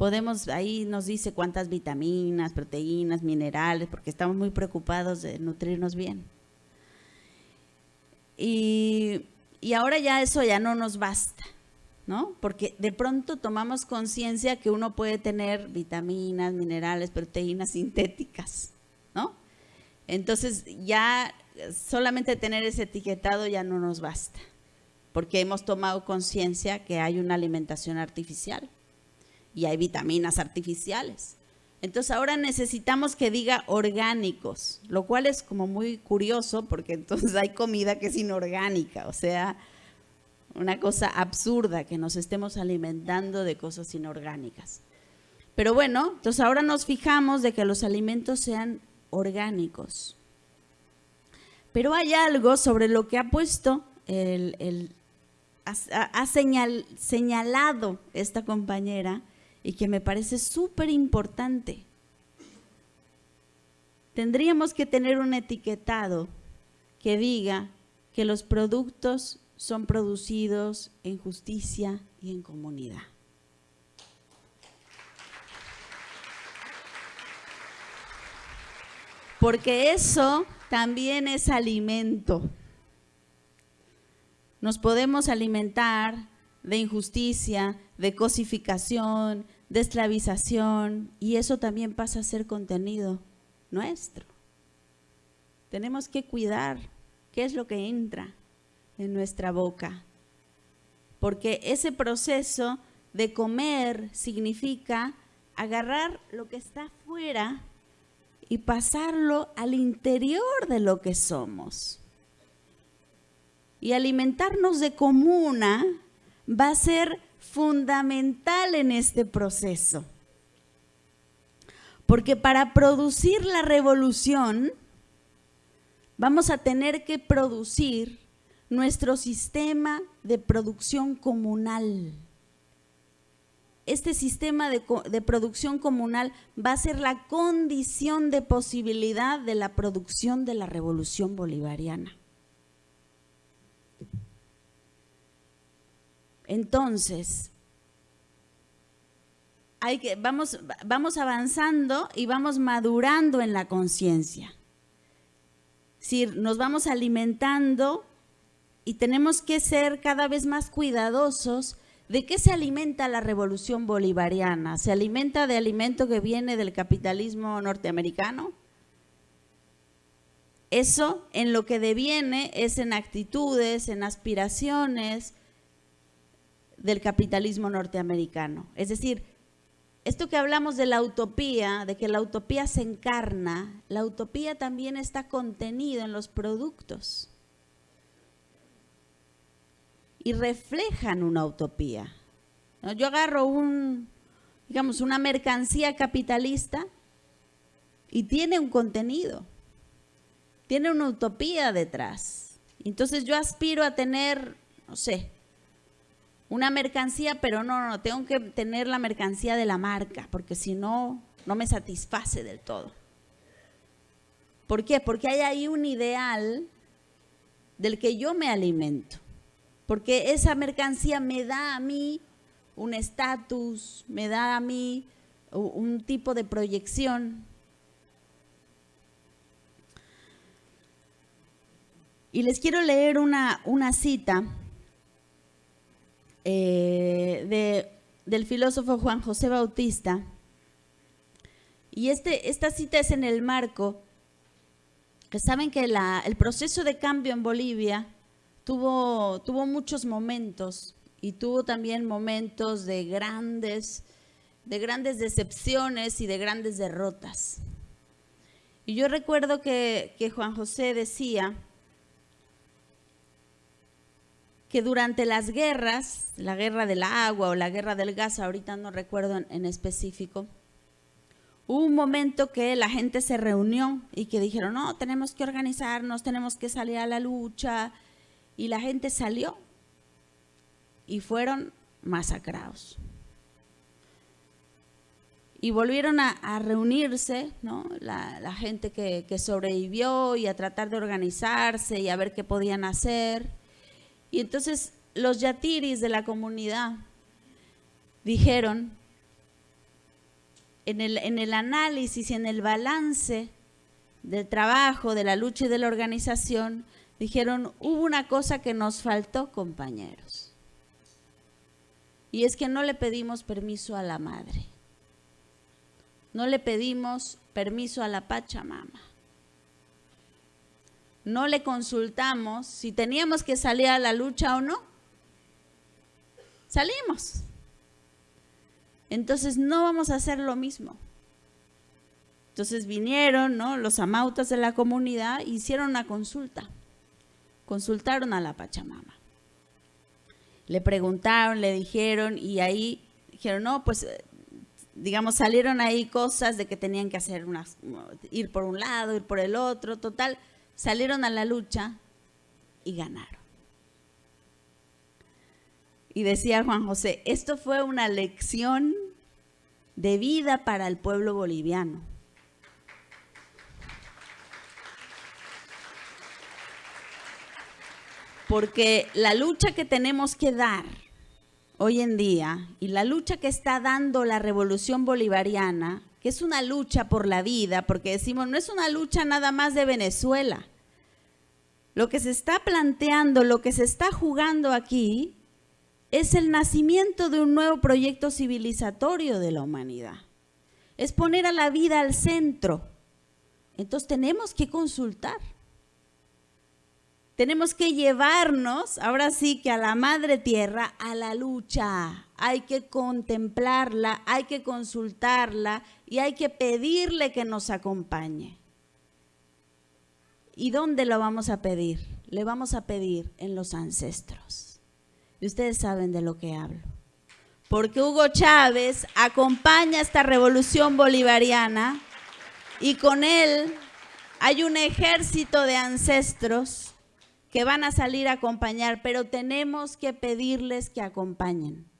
podemos, ahí nos dice cuántas vitaminas, proteínas, minerales, porque estamos muy preocupados de nutrirnos bien. Y, ahora ya eso ya no nos basta, ¿no? Porque de pronto tomamos conciencia que uno puede tener vitaminas, minerales, proteínas sintéticas, ¿no? Entonces ya solamente tener ese etiquetado ya no nos basta, porque hemos tomado conciencia que hay una alimentación artificial y hay vitaminas artificiales. Entonces ahora necesitamos que diga orgánicos, lo cual es como muy curioso porque entonces hay comida que es inorgánica, o sea, una cosa absurda que nos estemos alimentando de cosas inorgánicas. Pero bueno, entonces ahora nos fijamos de que los alimentos sean orgánicos. Pero hay algo sobre lo que ha puesto el, ha, señalado esta compañera y que me parece súper importante. Tendríamos que tener un etiquetado que diga que los productos son producidos en justicia y en comunidad. Porque eso también es alimento. Nos podemos alimentar de injusticia, de cosificación, de esclavización, y eso también pasa a ser contenido nuestro. Tenemos que cuidar qué es lo que entra en nuestra boca, porque ese proceso de comer significa agarrar lo que está afuera y pasarlo al interior de lo que somos. Y alimentarnos de comuna va a ser fundamental en este proceso. Porque para producir la revolución vamos a tener que producir nuestro sistema de producción comunal. Este sistema de, de, producción comunal va a ser la condición de posibilidad de la producción de la revolución bolivariana. Entonces, hay que, vamos, vamos avanzando y vamos madurando en la conciencia. Si nos vamos alimentando y tenemos que ser cada vez más cuidadosos de qué se alimenta la revolución bolivariana. ¿Se alimenta de alimento que viene del capitalismo norteamericano? Eso en lo que deviene es en actitudes, en aspiraciones, del capitalismo norteamericano. Es decir, esto que hablamos de la utopía, de que la utopía se encarna, la utopía también está contenida en los productos. y reflejan una utopía. Yo agarro un, digamos, una mercancía capitalista y tiene un contenido, tiene una utopía detrás. Entonces yo aspiro a tener, no sé, una mercancía, pero no, no, tengo que tener la mercancía de la marca, porque si no, no me satisface del todo. ¿Por qué? Porque hay ahí un ideal del que yo me alimento. Porque esa mercancía me da a mí un estatus, me da a mí un tipo de proyección. Y les quiero leer una, una cita eh, de, del filósofo Juan José Bautista. Y este, esta cita es en el marco que saben que el proceso de cambio en Bolivia tuvo, tuvo muchos momentos y tuvo también momentos de grandes, de grandes decepciones y de grandes derrotas. Y yo recuerdo que, Juan José decía que durante las guerras, la guerra del agua o la guerra del gas, ahorita no recuerdo en específico, Hubo un momento que la gente se reunió y que dijeron, no, tenemos que organizarnos, tenemos que salir a la lucha. Y la gente salió y fueron masacrados. Y volvieron a, reunirse, ¿no? la, gente que, que sobrevivió y a tratar de organizarse y a ver qué podían hacer. Y entonces los yatiris de la comunidad dijeron, en el, análisis y en el balance del trabajo, de la lucha y de la organización, dijeron, hubo una cosa que nos faltó, compañeros. Y es que no le pedimos permiso a la madre. No le pedimos permiso a la Pachamama. No le consultamos si teníamos que salir a la lucha o no. Salimos. Entonces no vamos a hacer lo mismo. Entonces vinieron ¿no? los amautas de la comunidad e hicieron una consulta. Consultaron a la Pachamama. Le preguntaron, le dijeron y ahí dijeron, no, pues digamos, salieron ahí cosas de que tenían que hacer unas, ir por un lado, ir por el otro, total, salieron a la lucha y ganaron. Y decía Juan José, esto fue una lección de vida para el pueblo boliviano. Porque la lucha que tenemos que dar hoy en día y la lucha que está dando la revolución bolivariana, que es una lucha por la vida, porque decimos, no es una lucha nada más de Venezuela. Lo que se está planteando, lo que se está jugando aquí, es el nacimiento de un nuevo proyecto civilizatorio de la humanidad. Es poner a la vida al centro. Entonces tenemos que consultar. Tenemos que llevarnos, ahora sí que a la madre tierra, a la lucha. Hay que contemplarla, hay que consultarla y hay que pedirle que nos acompañe. ¿Y dónde lo vamos a pedir? Le vamos a pedir en los ancestros. Y ustedes saben de lo que hablo. Porque Hugo Chávez acompaña esta revolución bolivariana y con él hay un ejército de ancestros que van a salir a acompañar, pero tenemos que pedirles que acompañen.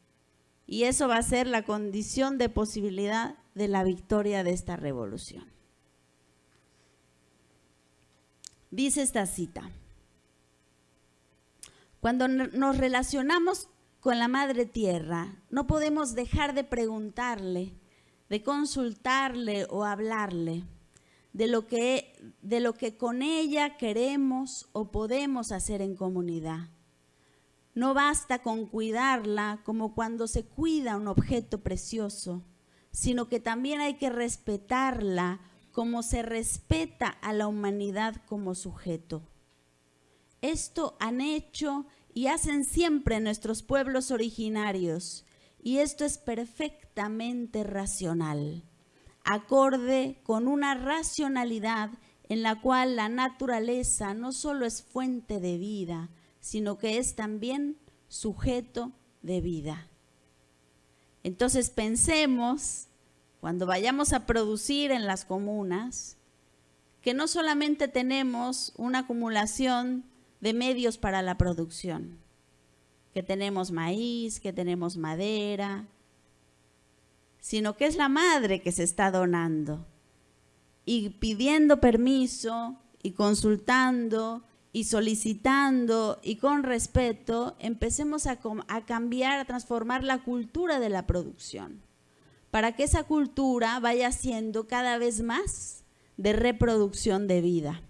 Y eso va a ser la condición de posibilidad de la victoria de esta revolución. Dice esta cita. Cuando nos relacionamos con la Madre Tierra, no podemos dejar de preguntarle, de consultarle o hablarle de lo que, de lo que con ella queremos o podemos hacer en comunidad. No basta con cuidarla como cuando se cuida un objeto precioso, sino que también hay que respetarla como se respeta a la humanidad como sujeto. Esto han hecho y hacen siempre nuestros pueblos originarios, y esto es perfectamente racional, acorde con una racionalidad en la cual la naturaleza no solo es fuente de vida, sino que es también sujeto de vida. Entonces pensemos, cuando vayamos a producir en las comunas, que no solamente tenemos una acumulación de medios para la producción, que tenemos maíz, que tenemos madera, sino que es la madre que se está donando y pidiendo permiso y consultando y solicitando y con respeto, empecemos a, a, cambiar, a transformar la cultura de la producción, para que esa cultura vaya siendo cada vez más de reproducción de vida.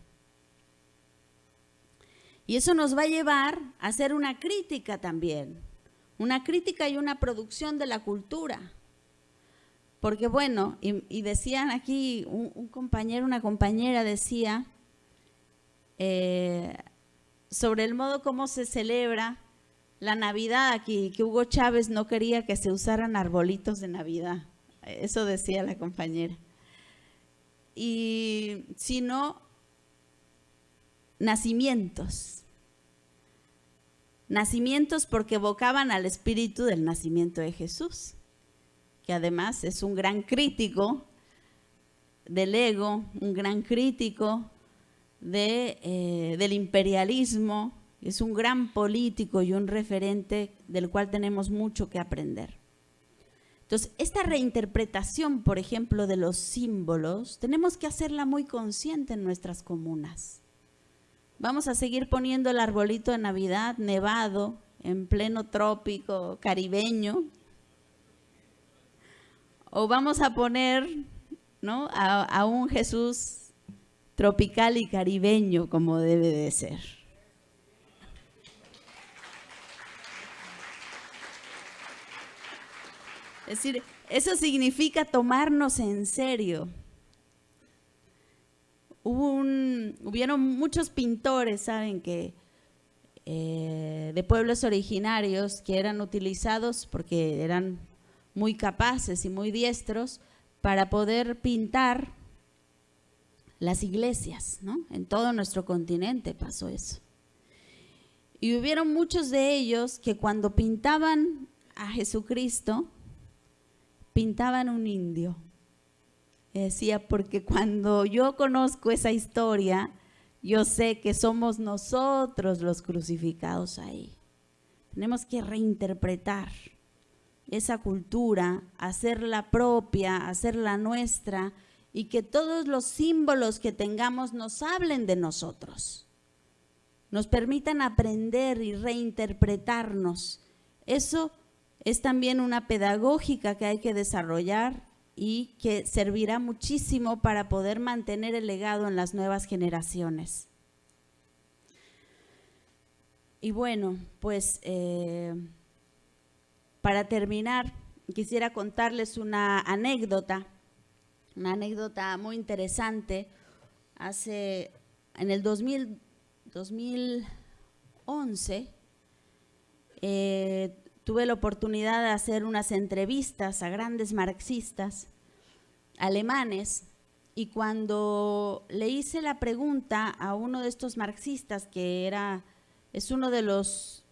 Y eso nos va a llevar a hacer una crítica también, una crítica y una producción de la cultura. Porque bueno, y, decían aquí, un, compañero, una compañera decía eh, sobre el modo como se celebra la Navidad aquí, que Hugo Chávez no quería que se usaran arbolitos de Navidad. Eso decía la compañera. Y sino nacimientos. Nacimientos porque evocaban al espíritu del nacimiento de Jesús que además es un gran crítico del ego, un gran crítico eh, del imperialismo, es un gran político y un referente del cual tenemos mucho que aprender. Entonces, esta reinterpretación, por ejemplo, de los símbolos, tenemos que hacerla muy consciente en nuestras comunas. Vamos a seguir poniendo el arbolito de Navidad nevado en pleno trópico caribeño, o vamos a poner ¿no? a, un Jesús tropical y caribeño como debe de ser. Es decir, eso significa tomarnos en serio. hubieron muchos pintores, ¿saben? Que eh, de pueblos originarios que eran utilizados porque eran muy capaces y muy diestros para poder pintar las iglesias, ¿no? En todo nuestro continente pasó eso. Y hubieron muchos de ellos que cuando pintaban a Jesucristo, pintaban un indio. decía, porque cuando yo conozco esa historia, yo sé que somos nosotros los crucificados ahí. Tenemos que reinterpretar esa cultura, hacerla propia, hacerla nuestra y que todos los símbolos que tengamos nos hablen de nosotros, nos permitan aprender y reinterpretarnos. Eso es también una pedagógica que hay que desarrollar y que servirá muchísimo para poder mantener el legado en las nuevas generaciones. Y bueno, pues... Eh, para terminar, quisiera contarles una anécdota, una anécdota muy interesante. Hace, en el 2011, eh, tuve la oportunidad de hacer unas entrevistas a grandes marxistas alemanes y cuando le hice la pregunta a uno de estos marxistas que era, es uno de los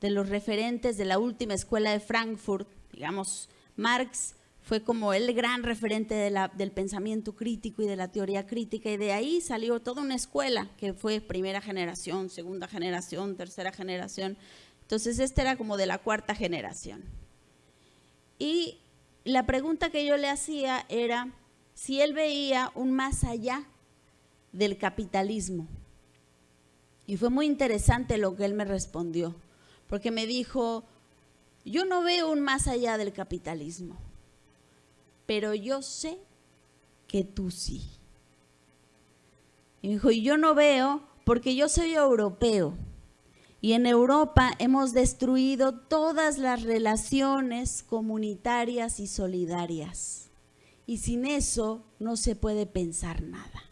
de los referentes de la última escuela de Frankfurt, digamos, Marx fue como el gran referente del pensamiento crítico y de la teoría crítica, y de ahí salió toda una escuela que fue primera generación, segunda generación, tercera generación. Entonces, este era como de la cuarta generación. Y la pregunta que yo le hacía era si él veía un más allá del capitalismo. Y fue muy interesante lo que él me respondió porque me dijo, yo no veo un más allá del capitalismo, pero yo sé que tú sí. Y me dijo, y yo no veo porque yo soy europeo. Y en Europa hemos destruido todas las relaciones comunitarias y solidarias. Y sin eso no se puede pensar nada,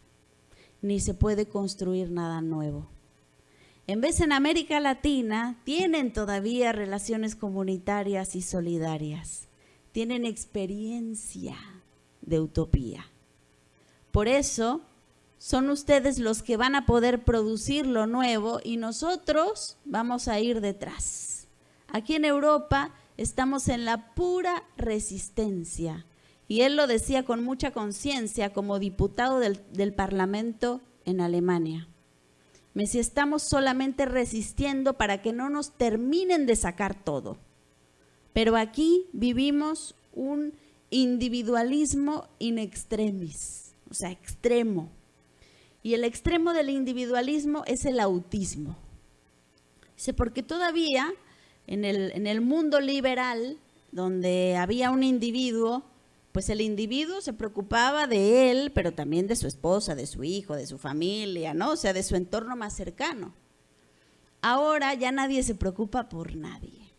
ni se puede construir nada nuevo. En vez en América Latina tienen todavía relaciones comunitarias y solidarias. Tienen experiencia de utopía. Por eso son ustedes los que van a poder producir lo nuevo y nosotros vamos a ir detrás. Aquí en Europa estamos en la pura resistencia. Y él lo decía con mucha conciencia como diputado del, del, Parlamento en Alemania. Me estamos solamente resistiendo para que no nos terminen de sacar todo. Pero aquí vivimos un individualismo in extremis, o sea, extremo. Y el extremo del individualismo es el autismo. Dice, porque todavía en el, en el mundo liberal, donde había un individuo, pues el individuo se preocupaba de él, pero también de su esposa, de su hijo, de su familia, ¿no? O sea, de su entorno más cercano. Ahora ya nadie se preocupa por nadie.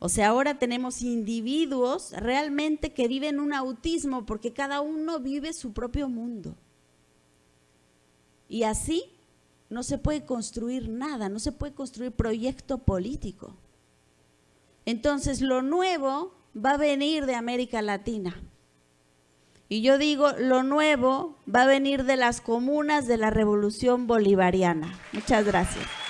O sea, ahora tenemos individuos realmente que viven un autismo porque cada uno vive su propio mundo. Y así no se puede construir nada, no se puede construir proyecto político. Entonces, lo nuevo va a venir de América Latina. Y yo digo, lo nuevo va a venir de las comunas de la revolución bolivariana. Muchas gracias.